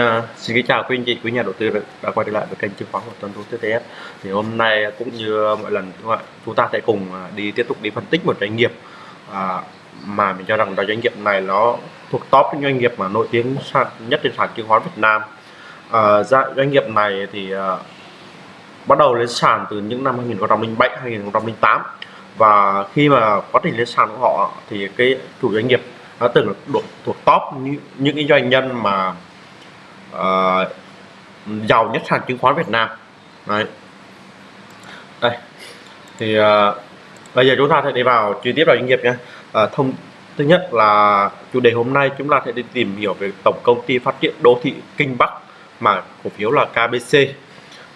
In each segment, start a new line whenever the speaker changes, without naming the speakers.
À, xin kính chào quý anh chị, quý nhà đầu tư đã quay trở lại với kênh chứng khoán của Tuấn Tú TTS. Thì hôm nay cũng như mọi lần chúng ta sẽ cùng à, đi tiếp tục đi phân tích một doanh nghiệp à, mà mình cho rằng là doanh nghiệp này nó thuộc top những doanh nghiệp mà nổi tiếng nhất trên sàn chứng khoán Việt Nam. À, doanh nghiệp này thì à, bắt đầu lên sàn từ những năm 2007 2008 và khi mà quá trình lên sàn của họ thì cái chủ doanh nghiệp nó từng được thuộc top những, những cái doanh nhân mà uh, giàu nhất sàn chứng khoán Việt Nam. Đấy. Đây. Thì uh, bây giờ chúng ta sẽ đi vào chi tiết vào doanh nghiệp nhé. Uh, thông thứ nhất là chủ đề hôm nay chúng ta sẽ đi tìm hiểu về tổng công ty phát triển đô thị Kinh Bắc mà cổ phiếu là KBC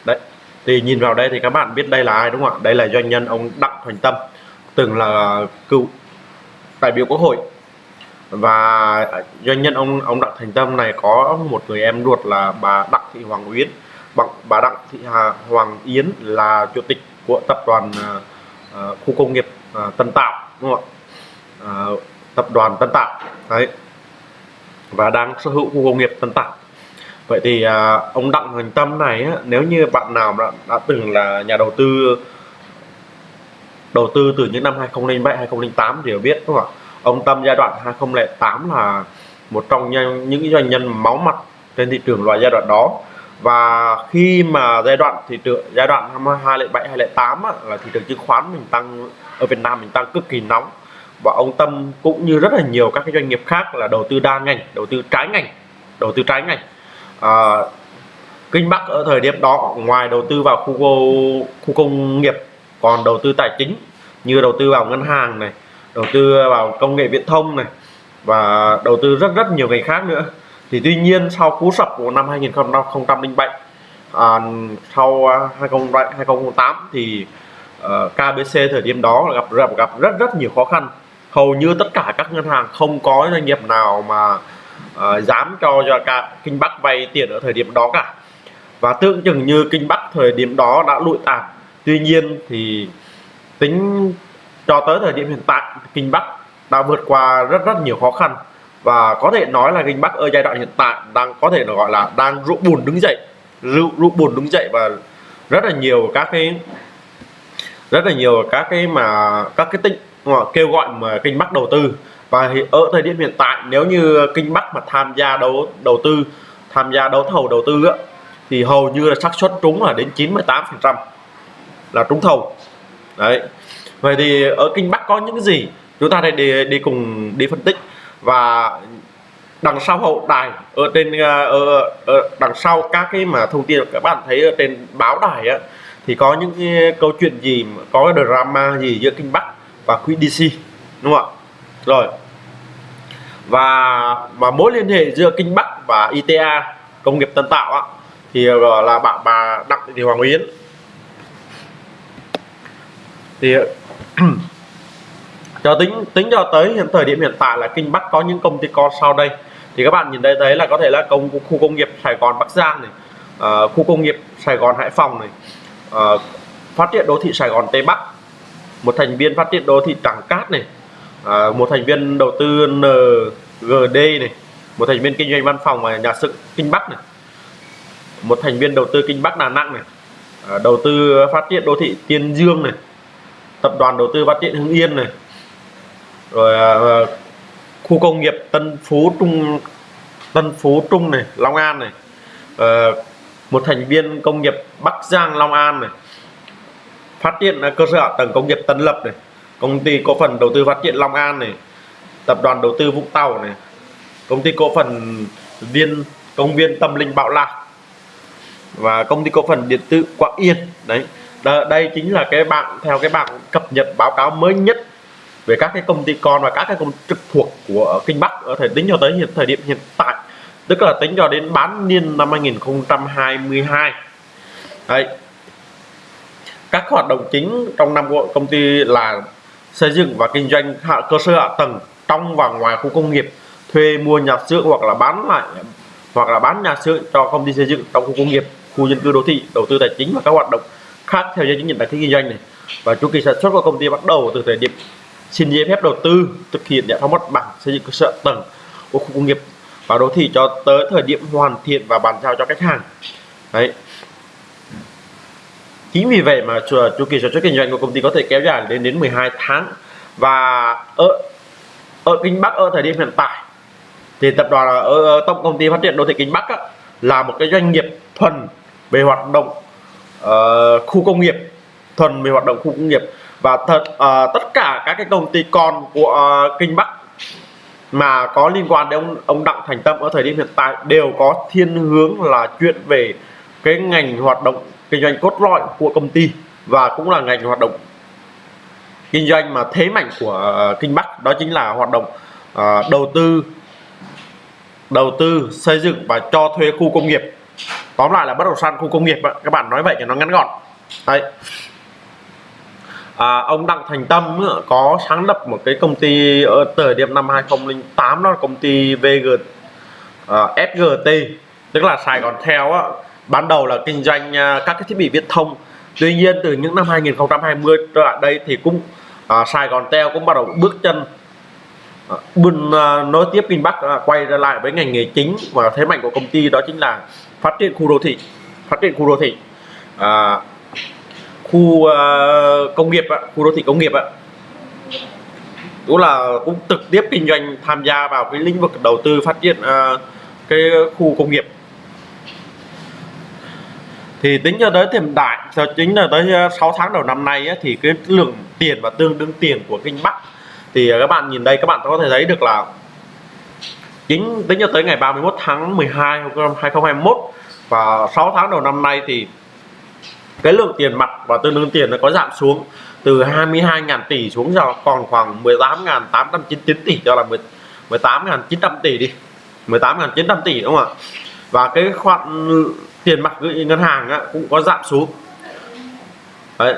đấy. Thì nhìn vào đây thì các bạn biết đây là ai đúng không ạ? Đây là doanh nhân ông Đặng Thành Tâm từng là cựu đại biểu quốc hội và doanh nhân ông ông Đặng Thành Tâm này có một người em ruột là bà Đặng Thị Hoàng Yến bà, bà Đặng Thị Hà Hoàng Yến là chủ tịch của tập đoàn uh, khu công nghiệp uh, Tân Tạo đúng không ạ? Uh, tập đoàn Tân Tạo đấy. Và đang sở hữu khu công nghiệp Tân Tạo. Vậy thì uh, ông Đặng Thành Tâm này á, nếu như bạn nào đã, đã từng là nhà đầu tư đầu tư từ những năm 2007 2008 thì biết đúng không ạ? Ông Tâm giai đoạn 2008 là một trong những doanh nhân máu mặt trên thị trường loại giai đoạn đó. Và khi mà giai đoạn thị trường giai đoạn năm 2007 2008 á, là thị trường chứng khoán mình tăng ở Việt Nam mình tăng cực kỳ nóng. Và ông Tâm cũng như rất là nhiều các cái doanh nghiệp khác là đầu tư đa ngành đầu tư trái ngành đầu tư trái ngành. À, Kinh Bắc ở thời điểm đó ngoài đầu tư vào khu khu công nghiệp còn đầu tư tài chính như đầu tư vào ngân hàng này đầu tư vào công nghệ viễn thông này và đầu tư rất rất nhiều ngành khác nữa. Thì tuy nhiên sau cú sập của năm 2007 à, sau à, 2007 2008 thì ờ, uh, KBC thời điểm đó gặp gặp gặp rất rất nhiều khó khăn. Hầu như tất cả các ngân hàng không có doanh nghiệp nào mà uh, dám cho cho cả kinh bắc vay tiền ở thời điểm đó cả. Và tương chừng như kinh bắc thời điểm đó đã lụi tàn. Tuy nhiên thì tính cho tới thời điểm hiện tại kinh bắc đã vượt qua rất rất nhiều khó khăn. Và có thể nói là kinh bắc ở giai đoạn hiện tại đang có thể gọi là đang rũ bùn đứng dậy rũ, rũ bùn đứng dậy và rất là nhiều các cái rất là nhiều các cái mà các cái tính kêu gọi mà kinh bắc đầu tư. Và ở thời điểm hiện tại nếu như kinh bắc mà tham gia đấu đầu tư tham gia đấu thầu đầu tư á, thì hầu như là xác suất trúng là đến 98 phần trăm là trúng thầu. Đấy vậy thì ở kinh bắc có những gì? Chúng ta đi đi cùng đi phân tích. Và đằng sau hậu đài ở trên ở, ở đằng sau các cái mà thông tin các bạn thấy ở trên báo đài á thì có những cái câu chuyện gì có cái drama gì giữa kinh bắc và quỹ dc đúng không ạ? Rồi. Và và mối liên hệ giữa kinh bắc và ita công nghiệp tân tạo á thì là bạn bà đặng thị hoàng yến thì cho tính tính cho tới hiện thời điểm hiện tại là kinh bắc có những công ty con sau đây. Thì các bạn nhìn đây đấy là có thể là công khu công nghiệp sài gòn bắc giang này uh, khu công nghiệp sài gòn hải phòng này uh, phát triển đô thị sài gòn tây bắc một thành viên phát triển đô thị tràng cát này uh, một thành viên đầu tư ngd này một thành viên kinh doanh văn phòng và nhà sự kinh bắc này một thành viên đầu tư kinh bắc đà nẵng này uh, đầu tư phát triển đô thị tiên dương này tập đoàn đầu tư phát triển hưng yên này rồi à, à, khu công nghiệp Tân Phú Trung, Tân Phú Trung này, Long An này ờ, một thành viên công nghiệp Bắc Giang, Long An này, phát triển cơ sở hạ tầng công nghiệp Tân Lập này, công ty cổ phần đầu tư phát triển Long An này, tập đoàn đầu tư Vũng Tàu này, công ty cổ phần viên, công viên tâm linh Bảo Lạc và công ty cổ phần điện tử Quảng Yên. Đấy đây chính là cái bạn, theo cái bảng cập nhật báo cáo mới nhất về các cái công ty con và các cái công trực thuộc của Kinh Bắc ở thời, tính cho tới hiện, thời điểm hiện tại. Tức là tính cho đến bán niên năm 2022 Đấy. các hoạt động chính trong năm của công ty là xây dựng và kinh doanh hạ cơ sở hạ tầng trong và ngoài khu công nghiệp, thuê mua nhà xưởng hoặc là bán lại, hoặc là bán nhà xưởng cho công ty xây dựng trong khu công nghiệp, khu dân cư đô thị, đầu tư tài chính và các hoạt động khác theo giấy chứng nhận đăng ký kinh doanh này. Và chu kỳ sản xuất của công ty bắt đầu từ thời điểm xin giấy phép đầu tư thực hiện giải phóng mặt bằng xây dựng cơ sở tầng của khu công nghiệp. Và đô thị cho tới thời điểm hoàn thiện và bàn giao cho khách hàng. Đấy. Chính vì vậy mà chu kỳ sản xuất kinh doanh của công ty có thể kéo dài đến đến 12 tháng. Và ở ở kinh Bắc ở thời điểm hiện tại thì tập đoàn ở tổng công ty phát triển đô thị kinh Bắc á, là một cái doanh nghiệp thuần về hoạt động uh, khu công nghiệp. Thuần về hoạt động khu công nghiệp và thật uh, tất cả các cái công ty con của uh, kinh Bắc mà có liên quan đến ông ông Đặng Thành Tâm ở thời điểm hiện tại đều có thiên hướng là chuyện về cái ngành hoạt động kinh doanh cốt lõi của công ty và cũng là ngành hoạt động kinh doanh mà thế mạnh của uh, kinh Bắc. Đó chính là hoạt động uh, đầu tư đầu tư xây dựng và cho thuê khu công nghiệp. Tóm lại là bất động sản khu công nghiệp các bạn nói vậy cho nó ngắn gọn. Đấy à, ông Đặng Thành Tâm có sáng lập một cái công ty ở thời điểm năm 2008 đó là công ty VG uh, à, SGT tức là Sài Gòn theo á, ban đầu là kinh doanh uh, các cái thiết bị viễn thông. Tuy nhiên từ những năm 2020 trở lại đây thì cũng uh, Sài Gòn Tel cũng bắt đầu bước chân uh, uh, nối tiếp kinh Bắc uh, quay ra lại với ngành nghề chính. Và thế mạnh của công ty đó chính là phát triển khu đô thị phát triển khu đô thị. Uh, khu uh, công nghiệp ạ, khu đô thị công nghiệp ạ. Cũng là cũng trực tiếp kinh doanh tham gia vào cái lĩnh vực đầu tư phát triển uh, cái khu công nghiệp. Thì tính cho tới hiện tại cho chính là tới ờ, 6 tháng đầu năm nay ấy, thì cái lượng tiền và tương đương tiền của kinh Bắc thì các bạn nhìn đây các bạn có thể thấy được là chính tính cho tới ngày 31 tháng 12 năm 2021 và 6 tháng đầu năm nay thì cái lượng tiền mặt và tương đương tiền nó có giảm xuống từ 22.000 tỷ xuống giờ còn khoảng 18.899 tỷ cho là 18.900 tỷ đi. 18.900 tỷ đúng không ạ? Và cái khoản tiền mặt gửi ngân hàng á, cũng có giảm xuống. Đấy.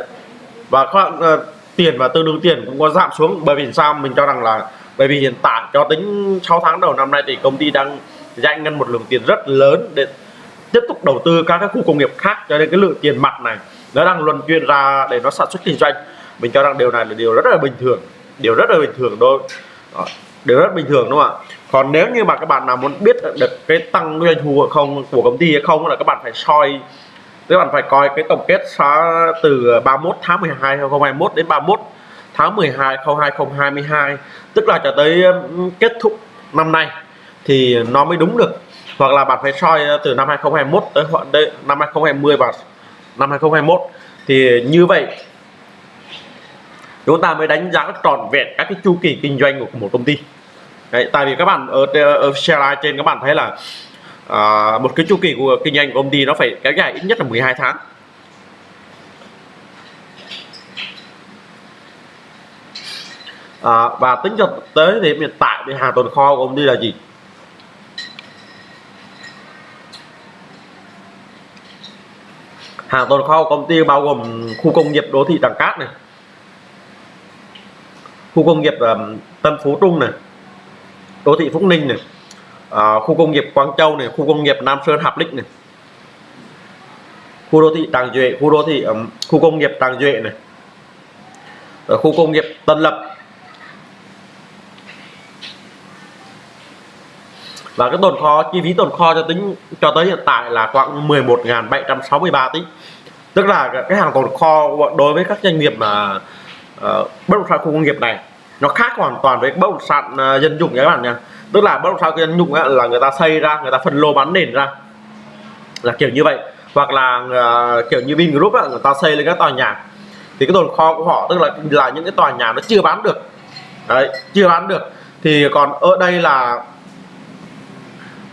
và khoản uh, tiền và tương đương tiền cũng có giảm xuống. Bởi vì sao? Mình cho rằng là bởi vì hiện tại cho tính 6 tháng đầu năm nay thì công ty đang dành ngân một lượng tiền rất lớn để tiếp tục đầu tư các cái khu công nghiệp khác. Cho nên cái lượng tiền mặt này nó đang luân chuyển ra để nó sản xuất kinh doanh. Mình cho rằng điều này là điều rất là bình thường. Điều rất là bình thường thôi. Điều rất bình thường đúng không ạ? Còn nếu như mà các bạn nào muốn biết được cái tăng doanh thu không, của công ty hay không là các bạn phải soi, các bạn phải coi cái tổng kết từ 31 tháng 12 2021 đến 31 tháng 12 2022 tức là cho tới kết thúc năm nay thì nó mới đúng được hoặc là bạn phải soi từ năm 2021 tới đây, năm 2020 và năm 2021 thì như vậy chúng ta mới đánh giá trọn vẹn các cái chu kỳ kinh doanh của một công ty. Đấy, tại vì các bạn ở, ở share trên các bạn thấy là à, một cái chu kỳ của kinh doanh của công ty nó phải kéo dài ít nhất là 12 tháng. À, và tính cho tới thì hiện tại thì hàng tồn kho của công ty là gì? Hàng tồn kho của công ty bao gồm khu công nghiệp đô thị Đằng Cát này khu công nghiệp um, Tân Phú Trung này đô thị Phúc Ninh này uh, khu công nghiệp Quang Châu này khu công nghiệp Nam Sơn Hạp Lích này khu đô thị Tràng Duệ khu đô thị um, khu công nghiệp Tràng Duệ này ở khu công nghiệp Tân Lập và cái tồn kho chi phí tồn kho cho tính cho tới hiện tại là khoảng 11.763 tỷ. Tức là cái hàng tồn kho đối với các doanh nghiệp mà uh, bất động sản khu công nghiệp này nó khác hoàn toàn với bất động sản uh, dân dụng nha các bạn nha tức là bất động sản dân dụng ấy, là người ta xây ra người ta phân lô bán nền ra. Là kiểu như vậy. Hoặc là uh, kiểu như Vingroup ấy, người ta xây lên các tòa nhà. Thì cái tồn kho của họ tức là là những cái tòa nhà nó chưa bán được. Đấy chưa bán được. Thì còn ở đây là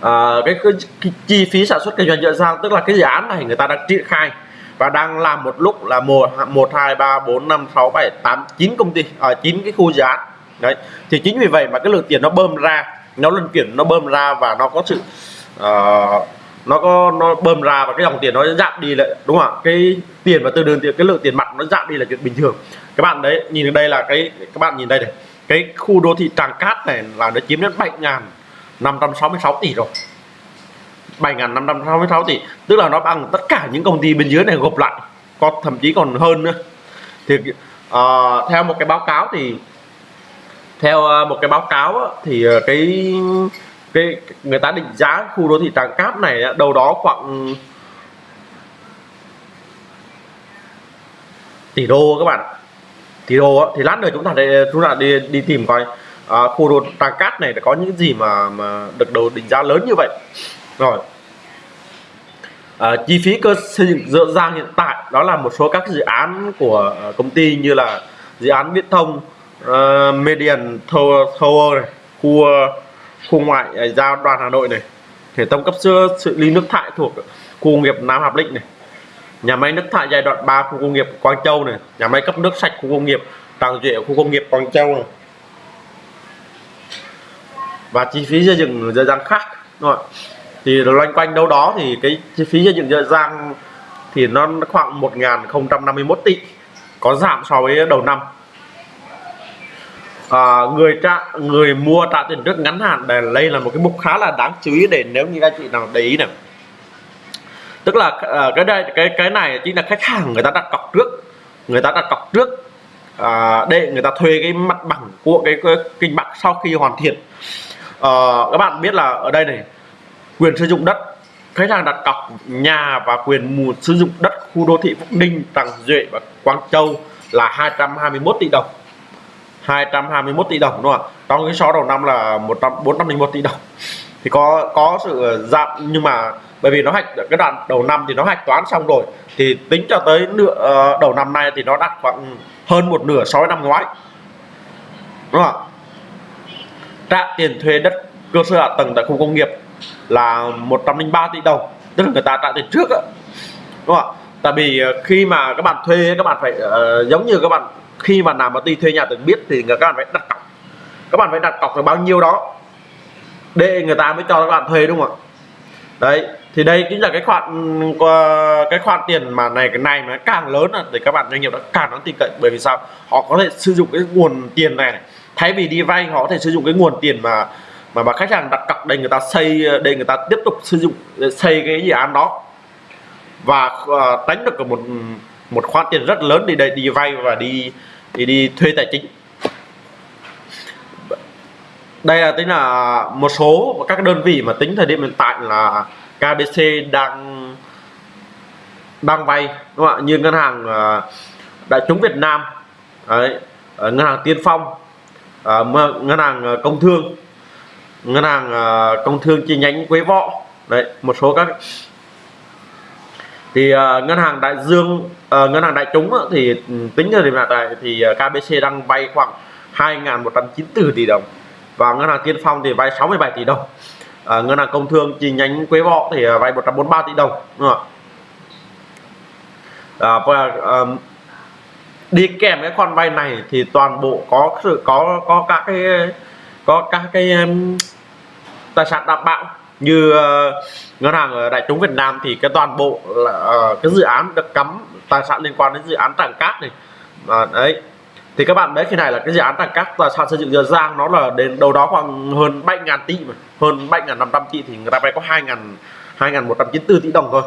à, cái, cái, cái chi phí sản xuất kinh doanh dựa sang tức là cái dự án này người ta đang triển khai và đang làm một lúc là một một hai ba bốn năm sáu bảy tám chín công ty ở à, chín cái khu dự án. Đấy thì chính vì vậy mà cái lượng tiền nó bơm ra nó luân chuyển nó bơm ra và nó có sự uh, nó có nó bơm ra và cái dòng tiền nó giảm đi lại đúng không ạ? Cái tiền và từ đường tiền cái lượng tiền mặt nó giảm đi là chuyện bình thường. Các bạn đấy nhìn đây là cái các bạn nhìn đây này cái khu đô thị Tràng Cát này là nó chiếm đến 7 ngàn 566 tỷ rồi. 7.566 tỷ. Tức là nó bằng tất cả những công ty bên dưới này gộp lại có thậm chí còn hơn nữa. Thì uh, theo một cái báo cáo thì theo uh, một cái báo cáo thì uh, cái cái người ta định giá khu đô thị Tràng Cát này đâu đó khoảng tỷ đô các bạn tỷ đô thì lát nữa chúng ta để chúng ta đi đi tìm coi à, khu đô tăng Cát này có những gì mà mà được đầu định giá lớn như vậy? Rồi. À, chi phí cơ xây dựng dựa ra hiện tại đó là một số các dự án của à, công ty như là dự án viễn thông uh, Median Tower này khu à, khu ngoại giao đoàn Hà Nội này hệ thống cấp sữa xử lý nước thải thuộc khu công nghiệp Nam Hạp Lĩnh này nhà máy nước thải giai đoạn 3 khu công nghiệp Quang Châu này nhà máy cấp nước sạch khu công nghiệp Tràng Duệ khu công nghiệp Quang Châu này và chi phí xây dựng thời gian khác đúng không? thì loanh quanh đâu đó thì cái chi phí xây dựng thời gian thì nó khoảng 1051 tỷ có giảm so với đầu năm. À, người trả người mua trả tiền trước ngắn hạn đây là một cái mục khá là đáng chú ý để nếu như các chị nào để ý này. Tức là à, cái đây cái cái này chính là khách hàng người ta đặt cọc trước người ta đặt cọc trước à, để người ta thuê cái mặt bằng của cái, cái kinh bạc sau khi hoàn thiện uh, các bạn biết là ở đây này quyền sử dụng đất khách hàng đặt cọc nhà và quyền mua sử dụng đất khu đô thị Phúc Ninh, Tràng Duệ và Quang Châu là 221 tỷ đồng. 221 tỷ đồng đúng không ạ? Trong cái số đầu năm là 100 401 tỷ đồng. Thì có có sự giảm nhưng mà bởi vì nó hạch cái đoạn đầu năm thì nó hạch toán xong rồi thì tính cho tới nửa ờ, đầu năm nay thì nó đạt khoảng hơn một nửa so với năm ngoái. Đúng không ạ? Trả tiền thuê đất cơ sở hạ tầng tại khu công nghiệp là 103 tỷ đồng. Tức là người ta trả tiền trước đó. đúng không ạ? Tại vì ờ, khi mà các bạn thuê các bạn phải uh, giống như các bạn khi mà làm mà đi thuê nhà từng biết thì các bạn phải đặt cọc. Các bạn phải đặt cọc là bao nhiêu đó để người ta mới cho các bạn thuê đúng không ạ? Đấy thì đây chính là cái khoản ờ, cái khoản tiền mà này cái này nó càng lớn là thì các bạn doanh nghiệp đã càng đáng tin cậy. Bởi vì sao? Họ có thể sử dụng cái nguồn tiền này, này thay vì đi vay họ có thể sử dụng cái nguồn tiền mà mà mà khách hàng đặt cọc đây người ta xây đây người ta tiếp tục sử dụng xây cái dự án đó. Và ờ, uh, tránh được một một khoản tiền rất lớn đi đây đi vay và đi đi đi thuê tài chính. Đây là tính là một số các đơn vị mà tính thời điểm hiện tại là KBC đang đang vay đúng không ạ? Như ngân hàng ờ, đại chúng Việt Nam đấy, ờ, ngân hàng Tiên Phong Ờ, ngân hàng ờ, công thương. Ngân hàng ờ, công thương chi nhánh Quế Võ. Đấy một số các. Thì ngân hàng đại dương ngân hàng đại chúng thì ừ, tính thời điểm hiện tại thì KBC đang vay khoảng 2.194 tỷ đồng và ngân hàng Tiên Phong thì vay 67 tỷ đồng. À, ngân hàng công thương chi nhánh Quế Võ thì vay 143 tỷ đồng đúng không ạ? À, và à, đi kèm cái khoản vay này thì toàn bộ có sự có có các cái có các cái um, tài sản đảm bảo. Như uh, ngân hàng ở đại chúng Việt Nam thì cái toàn bộ là uh, cái dự án được cắm tài sản liên quan đến dự án tràng cát này. À, đấy thì các bạn biết khi này là cái dự án tràng cát tài sản xây dựng Dừa Giang nó là đến đâu đó khoảng hơn 7.000 tỷ mà hơn 7.500 tỷ thì người ta vay có 2 ngàn 2 ngàn 194 tỷ đồng thôi.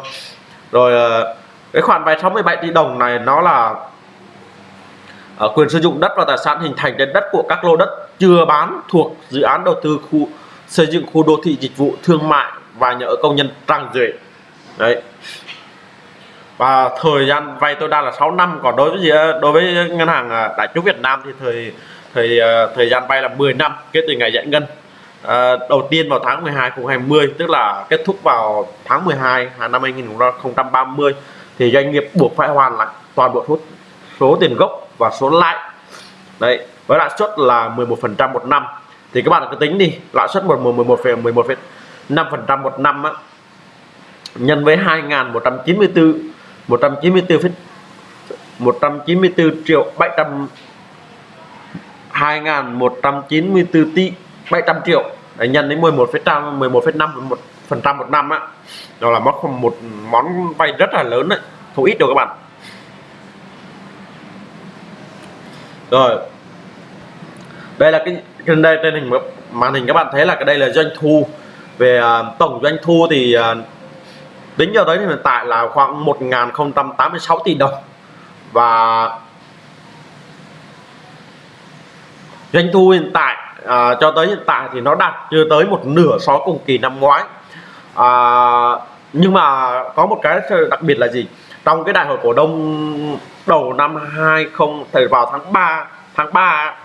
Rồi uh, cái khoản vay 67 tỷ đồng này nó là Ờ, quyền sử dụng đất và tài sản hình thành trên đất của các lô đất chưa bán thuộc dự án đầu tư khu xây dựng khu đô thị dịch vụ thương mại và nhà ở công nhân Tràng Duệ. Đấy. Và thời gian vay tôi đa là 6 năm còn đối với gì ờ, đối với ngân hàng ờ, đại chúng Việt Nam thì thời thời thời gian vay là 10 năm kể từ ngày giải ngân. À, đầu tiên vào tháng 12 2020 tức là kết thúc vào tháng 12 năm 2030 thì doanh nghiệp buộc phải hoàn lại toàn bộ số, số tiền gốc và số lãi đấy với lãi suất là 11% một năm. Thì các bạn cứ tính đi lãi suất một 11 11 5 phần trăm một năm á nhân với 2.194 194 194 triệu 700 2194 tỷ 700 triệu. Đấy, nhân đến 11 trăm 11,5 một phần trăm một năm á. Đó là mất một món vay rất là lớn đấy không ít đâu các bạn. Rồi. Đây là cái trên đây trên hình màn hình các bạn thấy là cái đây là doanh thu. Về uh, tổng doanh thu thì uh, tính cho tới hiện tại là khoảng 1.086 tỷ đồng. Và doanh thu hiện tại à, cho tới hiện tại thì nó đạt chưa tới một nửa so cùng kỳ năm ngoái. À, nhưng mà có một cái đặc biệt là gì? Trong cái đại hội cổ đông đầu năm 20 thời vào tháng 3 tháng 3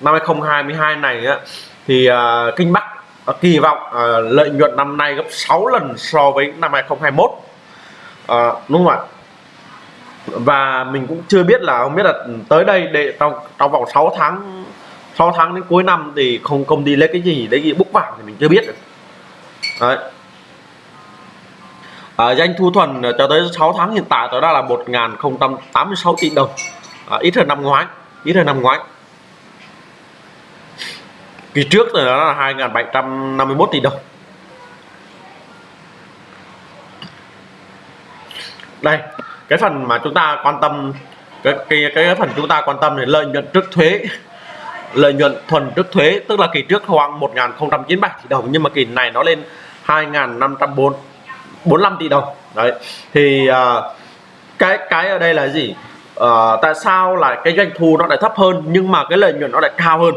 năm 2022 này á, thì uh, Kinh Bắc uh, kỳ vọng uh, lợi nhuận năm nay gấp 6 lần so với năm 2021 uh, à, đúng không ạ? Và mình cũng chưa biết là không biết là tới đây để trong trong vòng 6 tháng 6 tháng đến cuối năm thì không công ty lấy cái gì lấy cái búc vàng thì mình chưa biết được. Đấy à, doanh thu thuần ờ, cho tới 6 tháng hiện tại tối đa là 1086 tỷ đồng. À, ít hơn năm ngoái ít hơn năm ngoái. Kỳ trước thì nó là 2751 tỷ đồng. Đây cái phần mà chúng ta quan tâm cái cái cái phần chúng ta quan tâm là lợi nhuận trước thuế lợi nhuận thuần trước thuế tức là kỳ trước khoảng 1097 tỷ đồng nhưng mà kỳ này nó lên 2545 tỷ đồng. Đấy thì uh, cái cái ở đây là gì? Uh, tại sao lại cái doanh thu nó lại thấp hơn nhưng mà cái lợi nhuận nó lại cao hơn?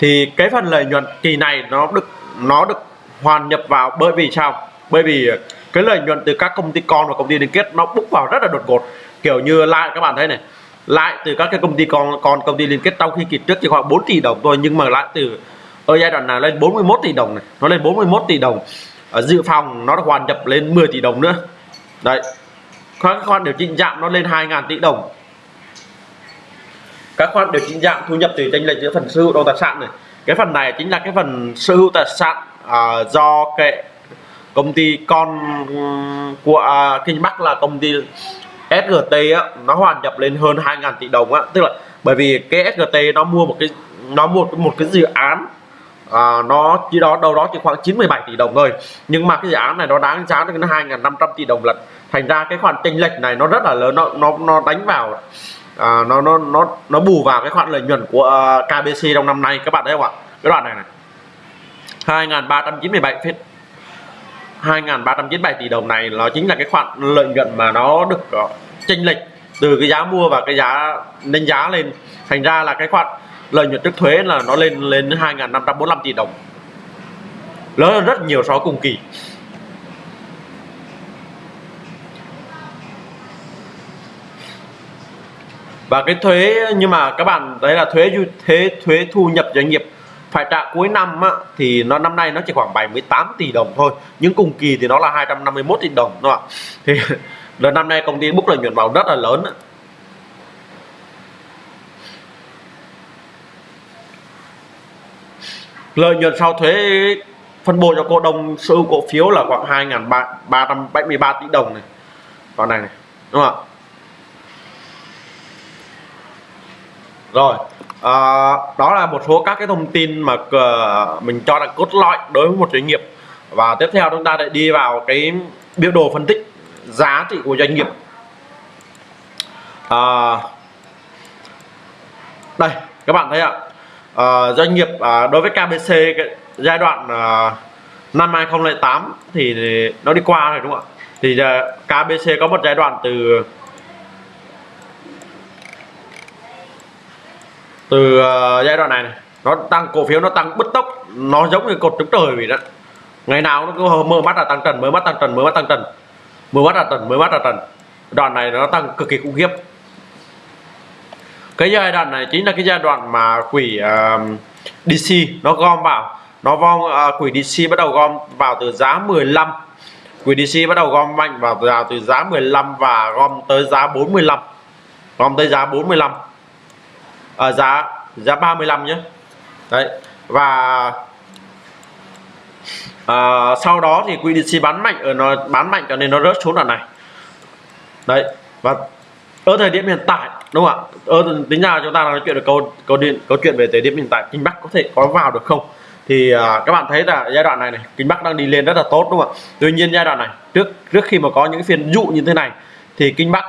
Thì cái phần lợi nhuận kỳ này nó được nó được hoàn nhập vào bởi vì sao? Bởi vì cái lợi nhuận từ các công ty con và công ty liên kết nó bốc vào rất là đột ngột. Kiểu như lại các bạn thấy này lại từ các cái công ty con con công ty liên kết trong khi kỳ trước chỉ khoảng 4 tỷ đồng thôi nhưng mà lại từ ở giai đoạn này lên 41 tỷ đồng này nó lên 41 tỷ đồng ở dự phòng nó đã hoàn nhập lên 10 tỷ đồng nữa. Đấy. Các khoản điều chỉnh giảm nó lên 2.000 tỷ đồng. Các khoản điều chỉnh giảm thu nhập từ tranh lệch giữa phần sở hữu tài sản này. Cái phần này chính là cái phần sở hữu tài sản à, do kệ công ty con của à, Kinh Bắc là công ty SGT á, nó hoàn nhập lên hơn 2.000 tỷ đồng á. Tức là bởi vì cái SGT nó mua một cái nó mua một cái dự án à, nó chỉ đó đâu đó chỉ khoảng 97 tỷ đồng thôi. Nhưng mà cái dự án này nó đáng giá đến 2.500 tỷ đồng lần thành ra cái khoản chênh lệch này nó rất là lớn nó nó nó đánh vào à, nó nó nó nó bù vào cái khoản lợi nhuận của à, uh, KBC trong năm nay. Các bạn thấy không ạ? Cái đoạn này này. 2.397 phết. 2.397 tỷ đồng này nó chính là cái khoản lợi nhuận mà nó được uh, chênh lệch từ cái giá mua và cái giá đánh giá lên. Thành ra là cái khoản lợi nhuận trước thuế là nó lên lên 2.545 tỷ đồng. Lớn hơn rất nhiều so với cùng kỳ. Và cái thuế nhưng mà các bạn đấy là thuế thuế thuế thu nhập doanh nghiệp. Phải trả cuối năm á, thì nó năm nay nó chỉ khoảng 78 tỷ đồng thôi. Nhưng cùng kỳ thì nó là 251 tỷ đồng đúng không ạ? Thì năm nay công ty bút lợi nhuận vào rất là lớn á. Lợi nhuận sau thuế phân bổ cho cổ đông sở hữu cổ phiếu là khoảng 2.373 tỷ đồng này. Con này này đúng không ạ? Rồi à, đó là một số các cái thông tin mà uh, mình cho là cốt lõi đối với một doanh nghiệp. Và tiếp theo chúng ta lại đi vào cái biểu đồ phân tích giá trị của doanh nghiệp. À, đây các bạn thấy ạ uh, doanh nghiệp uh, đối với KBC cái giai đoạn uh, năm 2008 thì nó đi qua rồi đúng không ạ? Thì à, uh, KBC có một giai đoạn từ từ uh, giai đoạn này, này nó tăng cổ phiếu nó tăng bứt tốc nó giống như cột trống trời vậy đó. Ngày nào nó cứ mơ mắt là tăng trần mới mắt tăng trần mới mắt tăng trần mới mắt là trần mới mắt là trần. Đoạn này nó tăng cực kỳ khủng khiếp cái giai đoạn này chính là cái giai đoạn mà quỷ uh, DC nó gom vào. Nó vong uh, ờ, quỷ DC bắt đầu gom vào từ giá 15 quỷ DC bắt đầu gom mạnh vào từ, từ giá 15 và gom tới giá 45 gom tới giá 45 ở ờ, giá giá 35 nhé. Đấy và à, sau đó thì QDC bán mạnh ở nó bán mạnh cho nên nó rớt xuống đoạn này. Đấy và ở thời điểm hiện tại đúng không ạ? Ở tính ra chúng ta nói chuyện được câu câu điện câu chuyện về thời điểm hiện tại kinh bắc có thể có vào được không? Thì à, các bạn thấy là giai đoạn này này kinh bắc đang đi lên rất là tốt đúng không ạ? Tuy nhiên giai đoạn này trước trước khi mà có những phiên dụ như thế này thì kinh bắc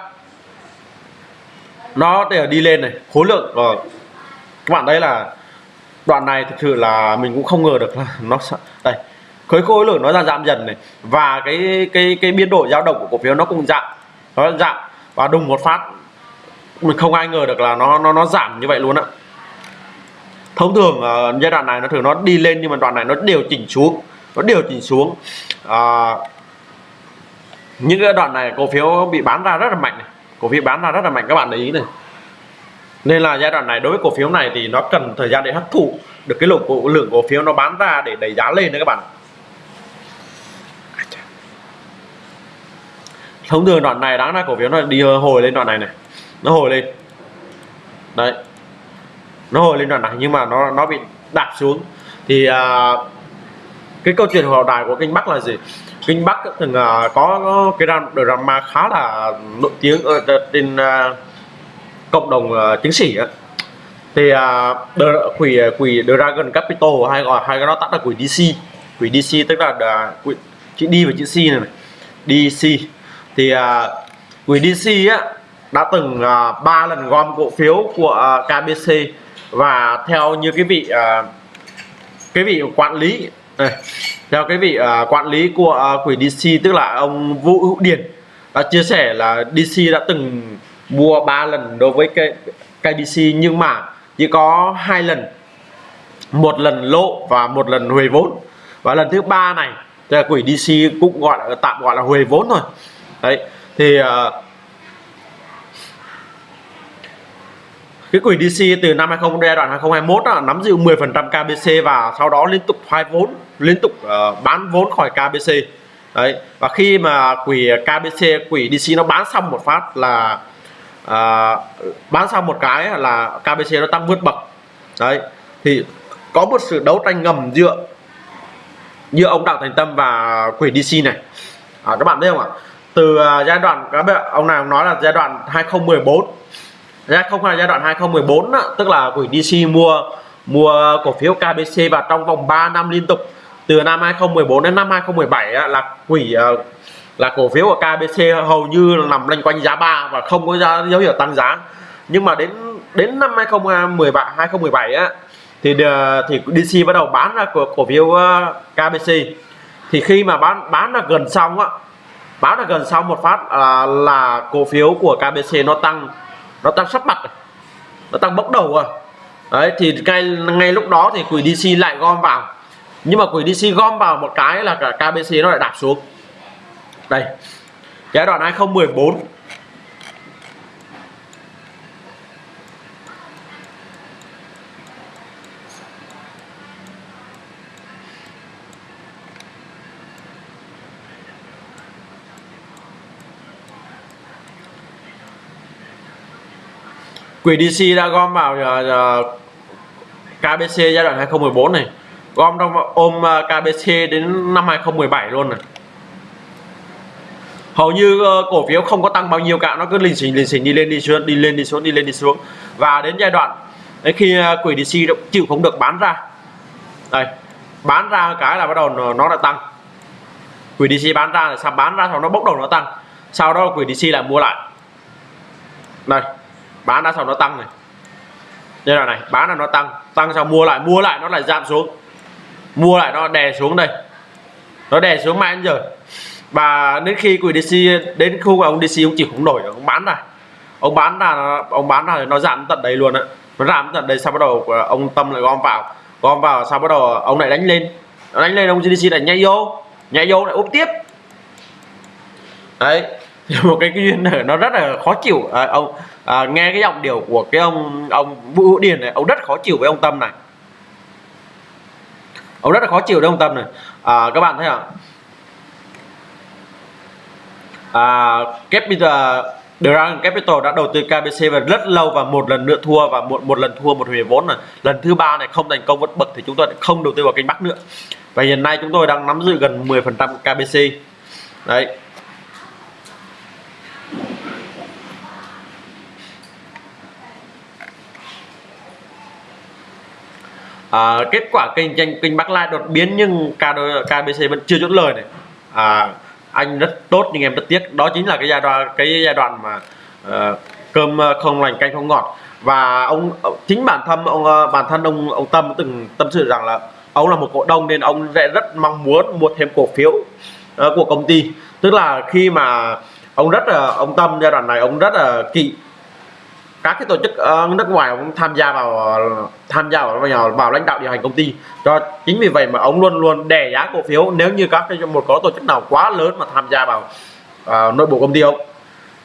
nó để đi lên này khối lượng và các bạn thấy là đoạn này thực sự là mình cũng không ngờ được là nó đây khối khối lượng nó ra giảm dần này và cái cái cái biên độ dao động của cổ phiếu nó cũng giảm nó giảm và đùng một phát mình không ai ngờ được là nó nó nó giảm như vậy luôn á. Thông thường uh, giai đoạn này nó thường nó đi lên nhưng mà đoạn này nó điều chỉnh xuống nó điều chỉnh xuống. Uh, những cái đoạn này cổ phiếu bị bán ra rất là mạnh này. cổ phiếu bán ra rất là mạnh các bạn để ý này. Nên là giai đoạn này đối với cổ phiếu này thì nó cần thời gian để hấp thụ được cái lượng cổ lượng cổ phiếu nó bán ra để đẩy giá lên đấy các bạn thông thường đoạn này đáng ra cổ phiếu nó đi hồi lên đoạn này này. Nó hồi lên. Đấy. Nó hồi lên đoạn này nhưng mà nó nó bị đạp xuống. Thì à, cái câu chuyện hậu đài của kinh bắc là gì? Kinh bắc từng à, có cái drama khá là nổi tiếng ở trên à, cộng đồng à, chính sĩ á. Thì uh, quỷ à, quỷ Dragon Capital hay gọi hay nó tắt là quỷ DC quỷ DC tức là à, quỷ chữ D và chữ C này, này. DC thì à, uh, quỹ DC á đã từng à, uh, 3 lần gom cổ phiếu của à, uh, KBC và theo như cái vị uh, cái vị quản lý này, theo cái vị uh, quản lý của uh, quỹ DC tức là ông Vũ Hữu Điền đã chia sẻ là DC đã từng mua 3 lần đối với cái KBC nhưng mà chỉ có hai lần một lần lỗ và một lần huề vốn. Và lần thứ ba này thì quỹ DC cũng gọi là tạm gọi là huề vốn thôi đấy thì uh, cái quỹ DC từ năm 20 giai đoạn 2021 đó, nắm giữ 10% KBC và sau đó liên tục thoái vốn liên tục uh, bán vốn khỏi KBC đấy và khi mà quỹ KBC quỹ DC nó bán xong một phát là uh, bán xong một cái là KBC nó tăng vượt bậc. Đấy thì có một sự đấu tranh ngầm giữa như ông Đặng Thành Tâm và quỹ DC này. À, các bạn thấy không ạ? Từ uh, giai đoạn các bạn ông nào nói là giai đoạn 2014 giai không phải giai đoạn 2014 đó, tức là gửi DC mua mua cổ phiếu KBC và trong vòng 3 năm liên tục. Từ năm 2014 đến năm 2017 á, là quỷ à, là cổ phiếu của KBC hầu như là nằm loanh quanh giá 3 và không có giá dấu hiệu tăng giá. Nhưng mà đến đến năm 2017 2017 á thì à, thì DC bắt đầu bán ra cổ, cổ phiếu KBC thì khi mà bán bán là gần xong á báo là gần sau một phát là, là cổ phiếu của KBC nó tăng nó tăng sắp mặt nó tăng bốc đầu rồi. Đấy thì ngay ngay lúc đó thì quỷ DC lại gom vào. Nhưng mà quỷ DC gom vào một cái là cả KBC nó lại đạp xuống. Đây giai đoạn 2014 Quỹ DC đã gom vào ờ, ờ, uh, uh, KBC giai đoạn 2014 này. Gom trong ôm ờ, uh, KBC đến năm 2017 luôn này. Hầu như uh, cổ phiếu không có tăng bao nhiêu cả nó cứ lình xình lình xình đi lên đi xuống đi lên đi xuống đi lên đi xuống. Và đến giai đoạn đến khi uh, quỹ DC chịu không được bán ra. Đây bán ra cái là bắt đầu nó, nó đã tăng. Quỹ DC bán ra là sao bán ra sau nó bốc đầu nó tăng. Sau đó quỹ DC lại mua lại. Đây bán ra sau nó tăng này. Đây là này bán là nó tăng. Tăng xong mua lại mua lại nó lại giảm xuống. Mua lại nó đè xuống đây. Nó đè xuống mãi đến giờ. Và đến khi quỷ DC đến khu của ông DC ông chịu không nổi ông bán ra. Ông bán ra ông bán ra nó giảm tận đây luôn á. Nó giảm tận đây sau bắt đầu ông tâm lại gom vào. Gom vào sau bắt đầu ông lại đánh lên. Đánh lên ông DC lại nhảy vô. Nhảy vô lại úp tiếp. Đấy. Một cái duyên nó rất là khó chịu. À, ông à, nghe cái giọng điệu của cái ông ông Vũ Điền này ông rất khó chịu với ông Tâm này. Ông rất là khó chịu với ông Tâm này. À, các bạn thấy không? À, Capital Dragon Capital đã đầu tư KBC và rất lâu và một lần nữa thua và một một lần thua một hủy vốn này. Lần thứ ba này không thành công vượt bậc thì chúng tôi không đầu tư vào kênh Bắc nữa. Và hiện nay chúng tôi đang nắm giữ gần 10% KBC đấy. À, kết quả kinh doanh kinh Bắc Lai đột biến nhưng KBC vẫn chưa chốt lời này. À, anh rất tốt nhưng em rất tiếc. Đó chính là cái giai đoạn cái giai đoạn mà uh, cơm không lành canh không ngọt. Và ông chính bản thân ông bản thân ông ông Tâm từng tâm sự rằng là ông là một cổ đông nên ông sẽ rất mong muốn mua thêm cổ phiếu uh, của công ty. Tức là khi mà ông rất là ông Tâm giai đoạn này ông rất là kỵ các cái tổ chức uh, nước ngoài cũng tham gia vào tham gia vào, vào vào lãnh đạo điều hành công ty. Cho chính vì vậy mà ông luôn luôn đè giá cổ phiếu. Nếu như các cái một có tổ chức nào quá lớn mà tham gia vào uh, nội bộ công ty ông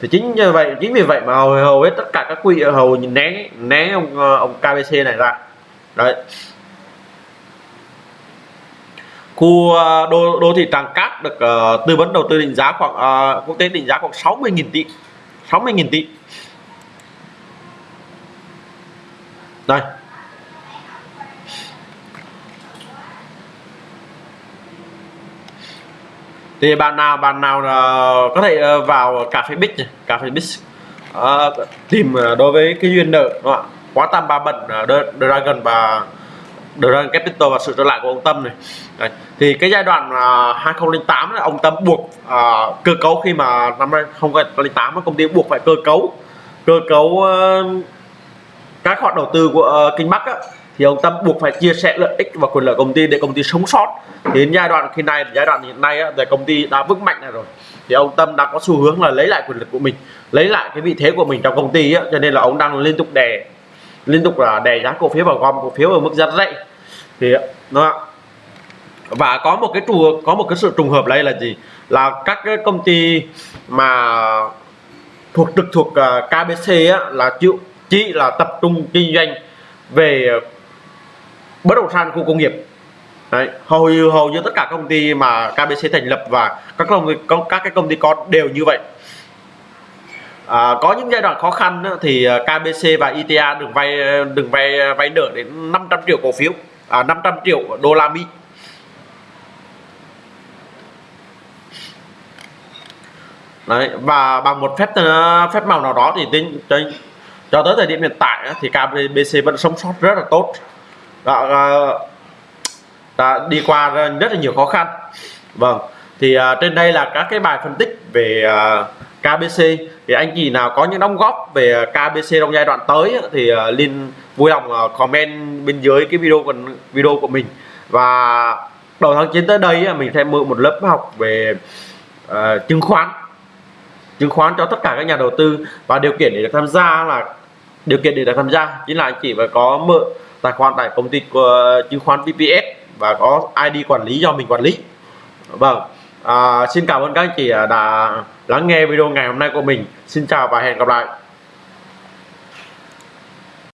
thì chính như vậy chính vì vậy mà hầu, hầu hết tất cả các quỹ hầu né né ông ờ, ông KBC này ra. Đấy. Khu đô đô thị Tràng Cát được uh, tư vấn đầu tư định giá khoảng uh, quốc tế định giá khoảng 60.000 tỷ 60.000 tỷ. Đây. Thì bạn nào bạn nào uh, có thể uh, vào cà phê bích cà phê bích. Uh, tìm uh, đối với cái duyên nợ đúng không quá tam ba bận uh, Dragon và Dragon Capital và sự trở lại của ông Tâm này. Đấy. thì cái giai đoạn uh, 2008 là ông Tâm buộc uh, cơ cấu khi mà năm 2008 công ty buộc phải cơ cấu. Cơ cấu uh, các khoản đầu tư của uh, Kinh Bắc á, thì ông Tâm buộc phải chia sẻ lợi ích và quyền lợi công ty để công ty sống sót. Thì đến giai đoạn khi này giai đoạn hiện nay á, thì công ty đã vững mạnh này rồi. Thì ông Tâm đã có xu hướng là lấy lại quyền lực của mình lấy lại cái vị thế của mình trong công ty á, cho nên là ông đang liên tục đè liên tục là đè giá cổ phiếu và gom cổ phiếu ở mức rất dậy thì nó và có một cái trù có một cái sự trùng hợp đây là gì? Là các cái công ty mà thuộc trực thuộc ờ, uh, KBC á, là chịu chỉ là tập trung kinh doanh về ờ, bất động sản khu công nghiệp. Đấy, hầu như hầu như tất cả công ty mà KBC thành lập và các công ty các cái công ty con đều như vậy. À, có những giai đoạn khó khăn thì ờ, KBC và ITA đừng vay ờ, đừng vay vay nợ đến 500 triệu cổ phiếu à, 500 triệu đô la Mỹ. Đấy, và bằng một phép phép màu nào đó thì tính cho tới thời điểm hiện tại thì KBC vẫn sống sót rất là tốt. Đã, à, đã đi qua rất là nhiều khó khăn. Vâng thì uh, trên đây là các cái bài phân tích về à, uh, KBC thì anh chị nào có những đóng góp về KBC trong giai đoạn tới thì uh, Linh vui lòng uh, comment bên dưới cái video của video của mình. Và đầu tháng 9 tới đây mình sẽ mở một lớp học về uh, chứng khoán. Chứng khoán cho tất cả các nhà đầu tư và điều kiện để được tham gia là điều kiện để được tham gia chính là anh chị phải có mở tài khoản tại công ty của chứng khoán VPS và có ID quản lý do mình quản lý. Vâng à, xin cảm ơn các anh chị đã lắng nghe video ngày hôm nay của mình. Xin chào và hẹn gặp lại.